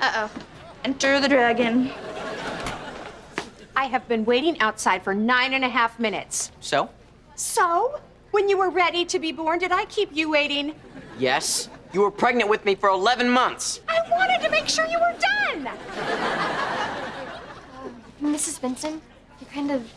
Uh-oh. Enter the dragon. I have been waiting outside for nine and a half minutes. So? So, when you were ready to be born, did I keep you waiting? Yes. You were pregnant with me for 11 months. I wanted to make sure you were done. Mrs. Benson, you're kind of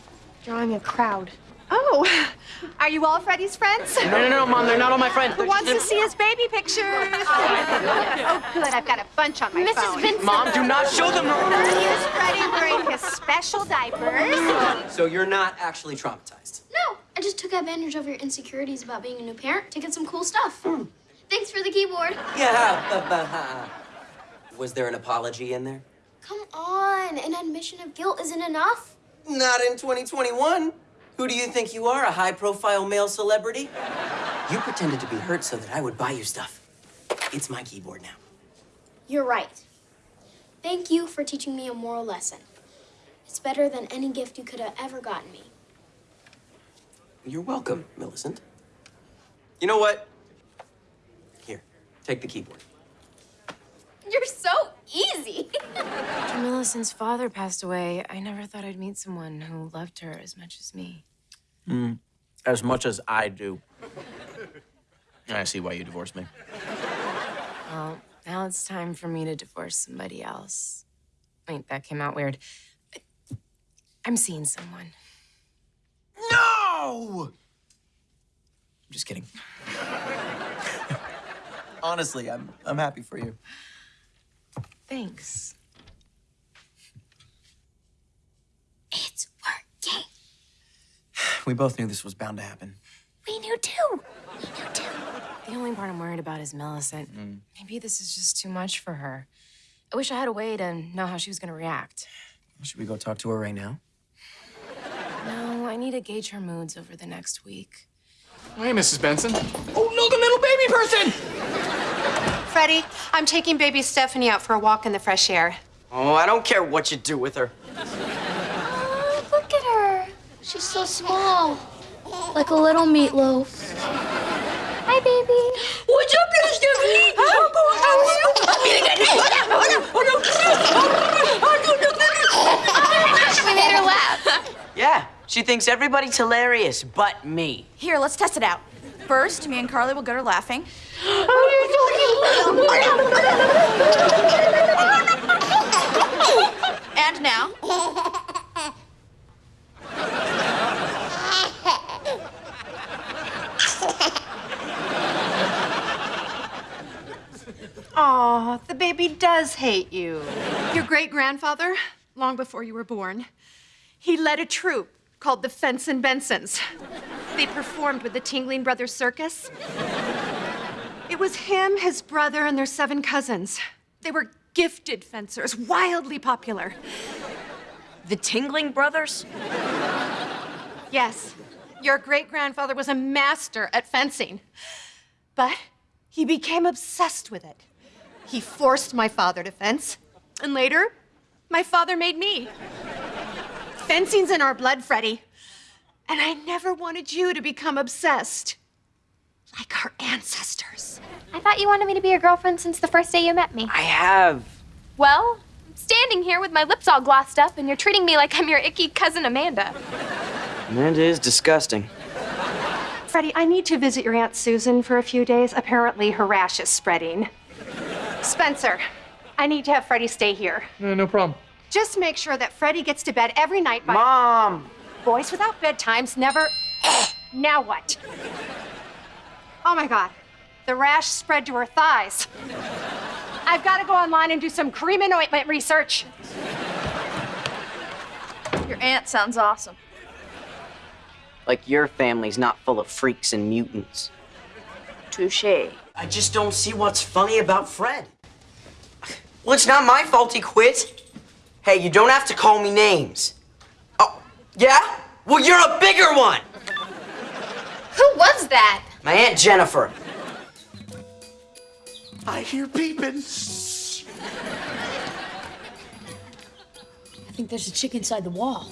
drawing a crowd. Oh, are you all Freddie's friends? No, no, no, Mom, they're not all my friends. Who wants to see his baby pictures? Oh, oh, good. I've got a bunch on my Mrs. phone. Benson. Mom, do not show them. Here's Freddie wearing his special diapers. So you're not actually traumatized? No, I just took advantage of your insecurities about being a new parent to get some cool stuff. Hmm. Thanks for the keyboard. Yeah, but, but, was there an apology in there? Come on, an admission of guilt isn't enough. Not in 2021. Who do you think you are, a high-profile male celebrity? You pretended to be hurt so that I would buy you stuff. It's my keyboard now. You're right. Thank you for teaching me a moral lesson. It's better than any gift you could have ever gotten me. You're welcome, Millicent. You know what? Here, take the keyboard. You're easy. After Millicent's father passed away, I never thought I'd meet someone who loved her as much as me. Hmm. As much as I do. I see why you divorced me. Well, now it's time for me to divorce somebody else. Wait, that came out weird. I'm seeing someone. No! I'm just kidding. Honestly, I'm I'm happy for you. Thanks. It's working. We both knew this was bound to happen. We knew too. We knew too. The only part I'm worried about is Millicent. Mm. Maybe this is just too much for her. I wish I had a way to know how she was gonna react. Should we go talk to her right now? No, I need to gauge her moods over the next week. Hey, Mrs. Benson. Oh, no, the little baby person! Freddie, I'm taking baby Stephanie out for a walk in the fresh air. Oh, I don't care what you do with her. Oh, look at her. She's so small. Like a little meatloaf. Hi, baby. What's up, little Stephanie? How We made her laugh. Yeah, she thinks everybody's hilarious but me. Here, let's test it out. First, me and Carly will get her laughing. And now. Aw, the baby does hate you. Your great grandfather, long before you were born, he led a troupe called the Fenson Bensons. They performed with the Tingling Brothers Circus. It was him, his brother, and their seven cousins. They were gifted fencers, wildly popular. The Tingling Brothers? Yes, your great grandfather was a master at fencing. But he became obsessed with it. He forced my father to fence, and later, my father made me. Fencing's in our blood, Freddie. And I never wanted you to become obsessed like our ancestors. I thought you wanted me to be your girlfriend since the first day you met me. I have. Well, I'm standing here with my lips all glossed up, and you're treating me like I'm your icky cousin Amanda. Amanda is disgusting. Freddie, I need to visit your Aunt Susan for a few days. Apparently, her rash is spreading. Spencer, I need to have Freddie stay here. No, no problem. Just make sure that Freddie gets to bed every night by. Mom! Boys without bedtimes never. now what? Oh my God. The rash spread to her thighs. I've got to go online and do some cream and ointment research. Your aunt sounds awesome. Like your family's not full of freaks and mutants. Touche. I just don't see what's funny about Fred. Well, it's not my fault he quit. Hey, you don't have to call me names. Oh, yeah? Well, you're a bigger one! Who was that? My Aunt Jennifer. I hear peeping. I think there's a chick inside the wall.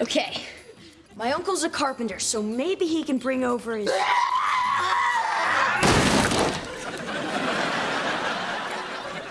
Okay, My uncle's a carpenter, so maybe he can bring over his ah!